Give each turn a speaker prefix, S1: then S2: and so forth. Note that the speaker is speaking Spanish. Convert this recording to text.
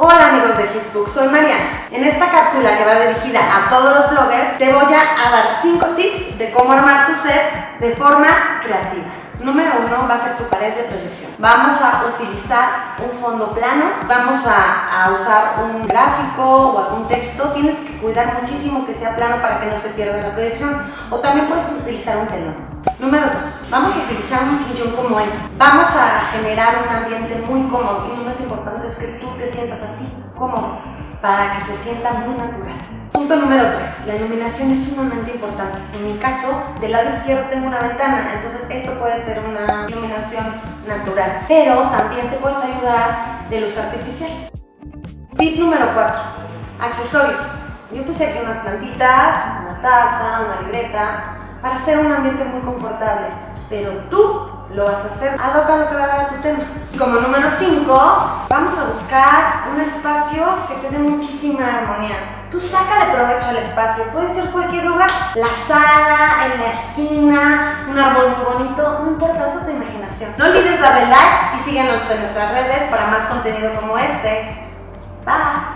S1: Hola amigos de Hitsbook, soy Mariana. En esta cápsula que va dirigida a todos los bloggers, te voy a dar 5 tips de cómo armar tu set de forma creativa. Número uno va a ser tu pared de proyección. Vamos a utilizar un fondo plano, vamos a, a, usar un gráfico o algún texto. Tienes que cuidar muchísimo que sea plano para que no se pierda la proyección. O también puedes utilizar un telón. Número 2. Vamos a utilizar un sillón como este. Vamos a generar un ambiente muy cómodo importante es que tú te sientas así, cómodo, para que se sienta muy natural. Punto número 3. La iluminación es sumamente importante. En mi caso, del lado izquierdo tengo una ventana, entonces esto puede ser una iluminación natural. Pero también te puedes ayudar de luz artificial. Tip número 4. Accesorios. Yo puse aquí unas plantitas, una taza, una libreta, para hacer un ambiente muy confortable, pero tú lo vas a hacer ad hoc a lo que va a dar tu tema. Como número 5, vamos a buscar un espacio que te dé muchísima armonía. Tú sácale provecho al espacio, puede ser cualquier lugar, la sala, en la esquina, un árbol muy bonito, no importa, usa tu imaginación. No olvides darle like y síguenos en nuestras redes para más contenido como este. Bye.